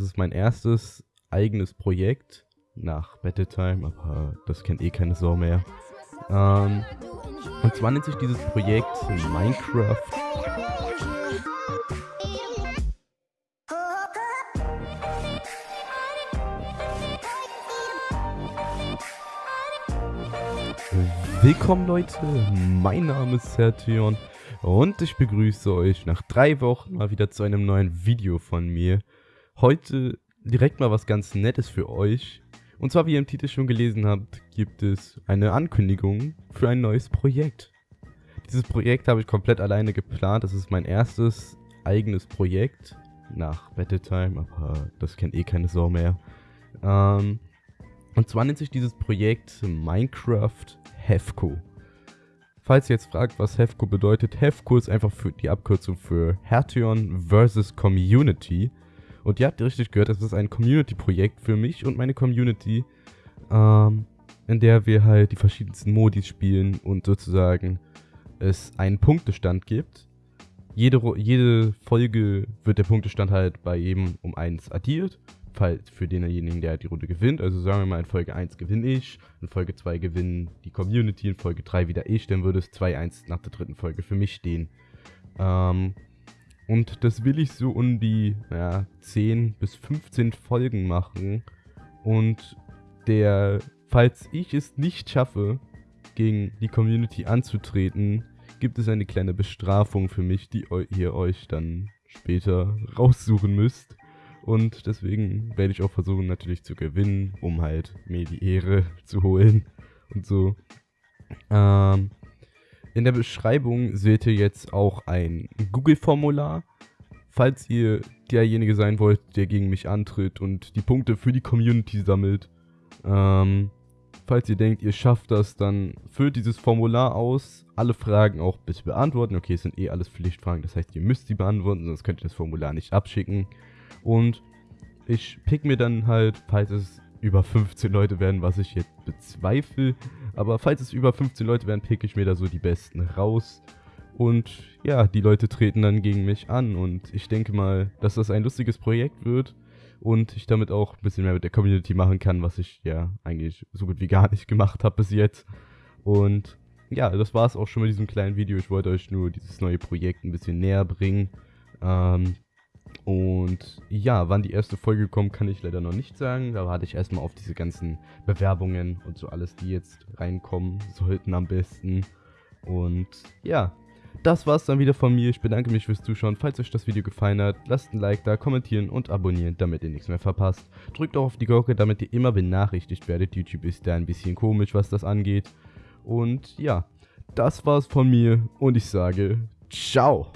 Das ist mein erstes eigenes Projekt nach Battle Time, aber das kennt eh keine Sau mehr. Ähm, und zwar nennt sich dieses Projekt Minecraft. Willkommen Leute, mein Name ist Sertion und ich begrüße euch nach drei Wochen mal wieder zu einem neuen Video von mir. Heute direkt mal was ganz Nettes für euch. Und zwar, wie ihr im Titel schon gelesen habt, gibt es eine Ankündigung für ein neues Projekt. Dieses Projekt habe ich komplett alleine geplant. Das ist mein erstes eigenes Projekt nach Battletime, aber das kennt eh keine Sau mehr. Ähm, und zwar nennt sich dieses Projekt Minecraft Hefco. Falls ihr jetzt fragt, was Hefco bedeutet, Hefco ist einfach für die Abkürzung für Hertion vs. Community. Und ihr habt richtig gehört, das ist ein Community-Projekt für mich und meine Community, ähm, in der wir halt die verschiedensten Modis spielen und sozusagen es einen Punktestand gibt. Jede, jede Folge wird der Punktestand halt bei jedem um 1 addiert Fall für denjenigen, der die Runde gewinnt. Also sagen wir mal, in Folge 1 gewinne ich, in Folge 2 gewinnen die Community, in Folge 3 wieder ich, dann würde es 2-1 nach der dritten Folge für mich stehen. Ähm, und das will ich so um die ja, 10 bis 15 Folgen machen. Und der, falls ich es nicht schaffe, gegen die Community anzutreten, gibt es eine kleine Bestrafung für mich, die ihr euch dann später raussuchen müsst. Und deswegen werde ich auch versuchen, natürlich zu gewinnen, um halt mir die Ehre zu holen und so. Ähm, in der Beschreibung seht ihr jetzt auch ein Google-Formular. Falls ihr derjenige sein wollt, der gegen mich antritt und die Punkte für die Community sammelt. Ähm, falls ihr denkt, ihr schafft das, dann füllt dieses Formular aus. Alle Fragen auch bitte beantworten. Okay, es sind eh alles Pflichtfragen, das heißt, ihr müsst sie beantworten, sonst könnt ihr das Formular nicht abschicken. Und ich pick mir dann halt, falls es über 15 Leute werden, was ich jetzt bezweifle, aber falls es über 15 Leute werden, pick ich mir da so die besten raus. Und ja, die Leute treten dann gegen mich an und ich denke mal, dass das ein lustiges Projekt wird und ich damit auch ein bisschen mehr mit der Community machen kann, was ich ja eigentlich so gut wie gar nicht gemacht habe bis jetzt. Und ja, das war es auch schon mit diesem kleinen Video. Ich wollte euch nur dieses neue Projekt ein bisschen näher bringen. Ähm, und ja, wann die erste Folge kommt, kann ich leider noch nicht sagen. Da warte ich erstmal auf diese ganzen Bewerbungen und so alles, die jetzt reinkommen sollten am besten. Und ja, das war's dann wieder von mir. Ich bedanke mich fürs Zuschauen. Falls euch das Video gefallen hat, lasst ein Like da, kommentieren und abonnieren, damit ihr nichts mehr verpasst. Drückt auch auf die Glocke, damit ihr immer benachrichtigt werdet. YouTube ist da ein bisschen komisch, was das angeht. Und ja, das war's von mir und ich sage ciao.